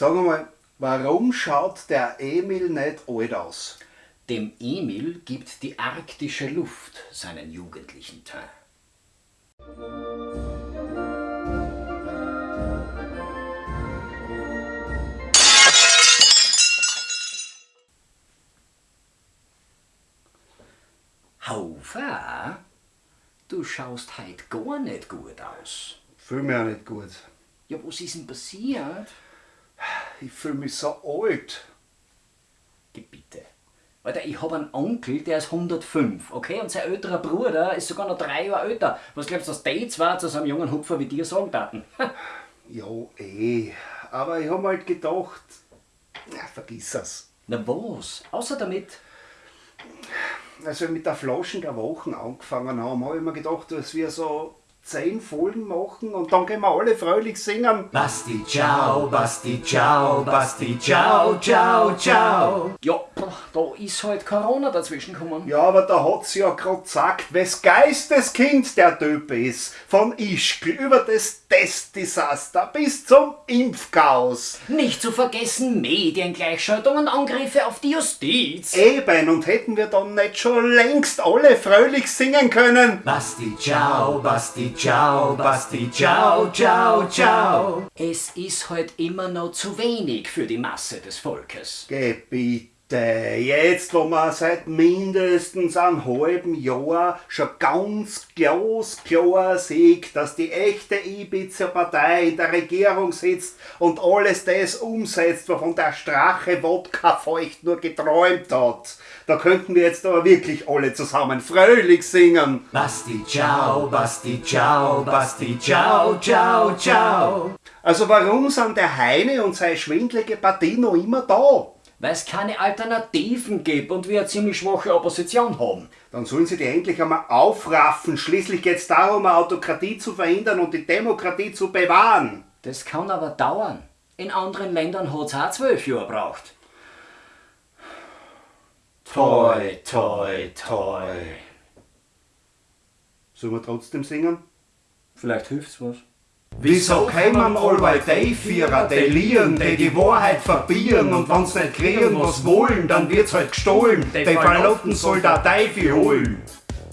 Sag mal, warum schaut der Emil nicht alt aus? Dem Emil gibt die arktische Luft seinen jugendlichen Teint. Haufer, du schaust heut gar nicht gut aus. Fühl mich auch nicht gut. Ja, was ist denn passiert? Ich fühl mich so alt. Geh bitte. Alter, ich hab einen Onkel, der ist 105, okay? Und sein älterer Bruder ist sogar noch drei Jahre älter. Was glaubst du, dass die zwei zu so einem jungen Hupfer wie dir sagen taten? Ja, eh. Aber ich hab mir halt gedacht, ja, vergiss es. Na was? Außer damit. Als wir mit der Flaschen der Wochen angefangen haben, habe ich mir gedacht, dass wir so zehn Folgen machen und dann können wir alle fröhlich singen. Basti ciao, Basti ciao, Basti ciao, ciao, ciao. Ja, da ist halt Corona dazwischen gekommen. Ja, aber da hat's ja grad gesagt, wes Geisteskind der Typ ist. Von Ischgl über das Testdesaster bis zum Impfchaos. Nicht zu vergessen Mediengleichschaltung und Angriffe auf die Justiz. Eben, und hätten wir dann nicht schon längst alle fröhlich singen können? Basti ciao, Basti ciao, Basti ciao, ciao, ciao. Es ist halt immer noch zu wenig für die Masse des Volkes. Gebiete. Jetzt, wo man seit mindestens einem halben Jahr schon ganz glasklar sieht, dass die echte Ibiza-Partei in der Regierung sitzt und alles das umsetzt, wovon der Strache Wodka feucht nur geträumt hat, da könnten wir jetzt aber wirklich alle zusammen fröhlich singen. Basti ciao, Basti ciao, Basti ciao, ciao, ciao. Also warum sind der Heine und seine schwindlige Partie noch immer da? Weil es keine Alternativen gibt und wir eine ziemlich schwache Opposition haben. Dann sollen sie die endlich einmal aufraffen. Schließlich geht es darum, eine Autokratie zu verhindern und die Demokratie zu bewahren. Das kann aber dauern. In anderen Ländern hat es auch zwölf Jahre gebraucht. Toi, toi, toi. Sollen wir trotzdem singen? Vielleicht hilft's was. Wieso kämen allweil die Vierer, die lieren, die die Wahrheit verbieren und wenn's nicht kriegen, was wollen, dann wird's halt gestohlen. Die Verlotten soll der Teufel holen.